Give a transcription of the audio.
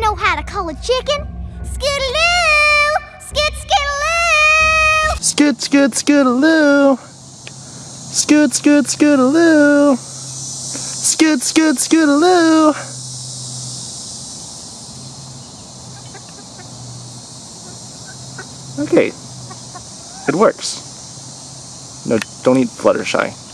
y'all know how to call a chicken? Skidaloo! Skid, skidaloo! Skid, skid, skidaloo! Skid, skid, skidaloo! Skid, skid, skidaloo! Okay. It works. No, don't eat Fluttershy.